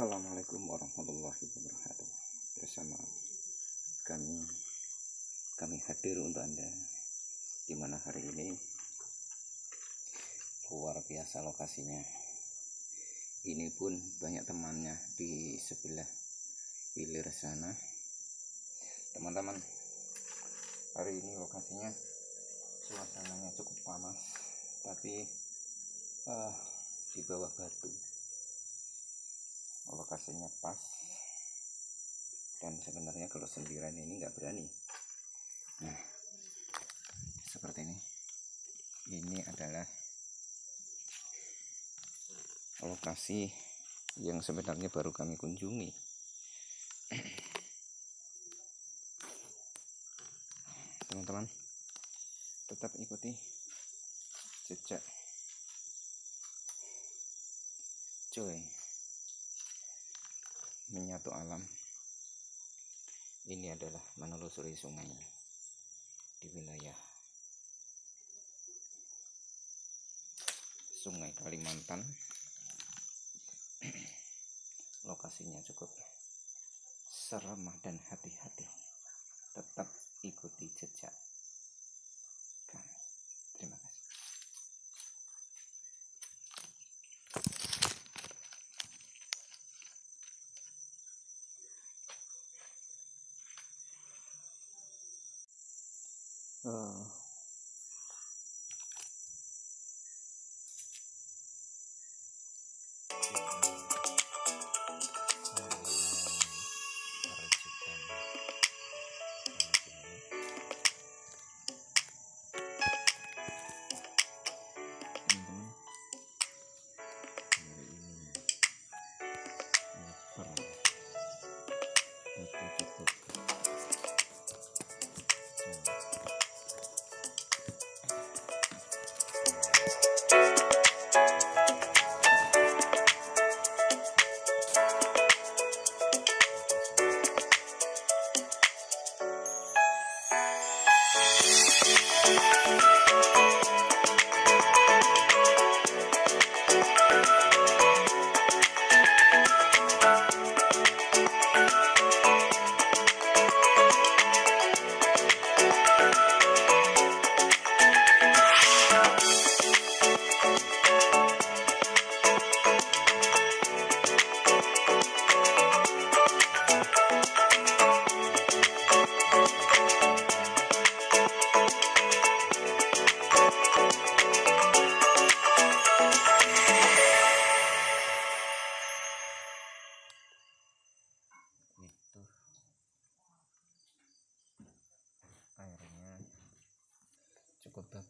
Assalamualaikum warahmatullahi wabarakatuh. Bersama kami kami hadir untuk anda di mana hari ini. Luar biasa lokasinya. Ini pun banyak temannya di sebelah hilir sana. Teman-teman hari ini lokasinya suasananya cukup panas tapi uh, di bawah batu lokasinya pas. Dan sebenarnya kalau sendirian ini nggak berani. Nah seperti ini. Ini adalah lokasi yang sebenarnya baru kami kunjungi. Teman-teman tetap ikuti jejak. Cuy menyatu alam. Ini adalah menelusuri sungai di wilayah sungai Kalimantan. Lokasinya cukup seramah dan hati-hati tetap ikuti jejak kami terima kasih uh,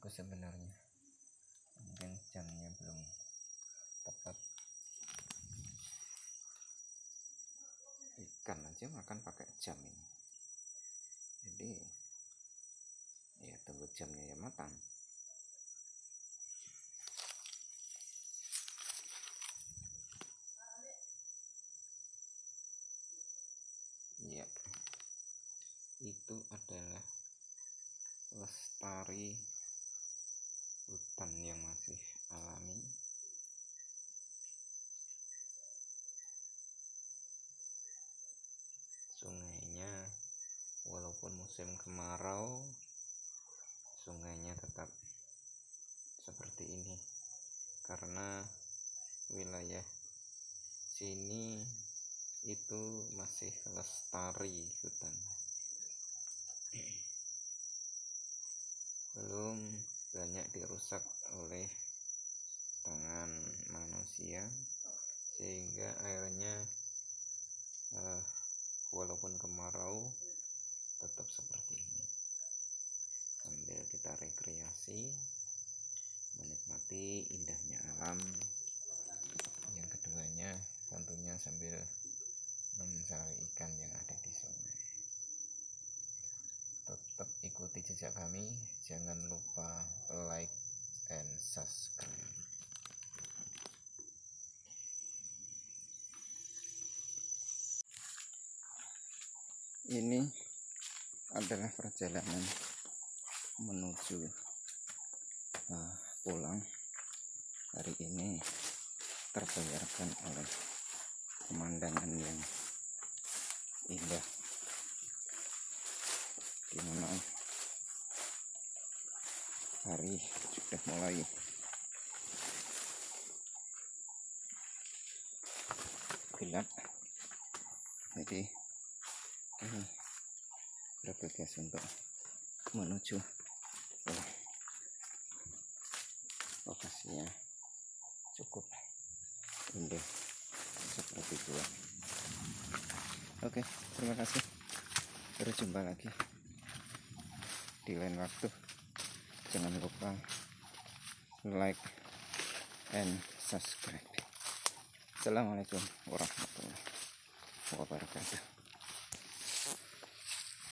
bagus sebenarnya. Mungkin jamnya belum tepat. Ikan aja makan pakai jam ini. Jadi ya tunggu jamnya ya matang. Ya. Itu adalah lestari hutan yang masih alami. Sungainya walaupun musim kemarau sungainya tetap seperti ini. Karena wilayah sini itu masih lestari hutan. Belum banyak dirusak oleh tangan manusia sehingga airnya uh, walaupun kemarau tetap seperti ini. Sambil kita rekreasi menikmati indahnya alam yang keduanya tentunya sambil mencari ikan yang ada di sungai tetap ikuti jejak kami jangan lupa like and subscribe ini adalah perjalanan menuju uh, pulang. Hari ini terbayarkan oleh pemandangan yang indah. Gimana? Hari sudah mulai. Gelap. Jadi ini bergegas untuk menuju? Lokasinya cukup indah seperti gua oke terima kasih. Berjumpa lagi di lain waktu. Jangan lupa like and subscribe. Assalamualaikum warahmatullahi wabarakatuh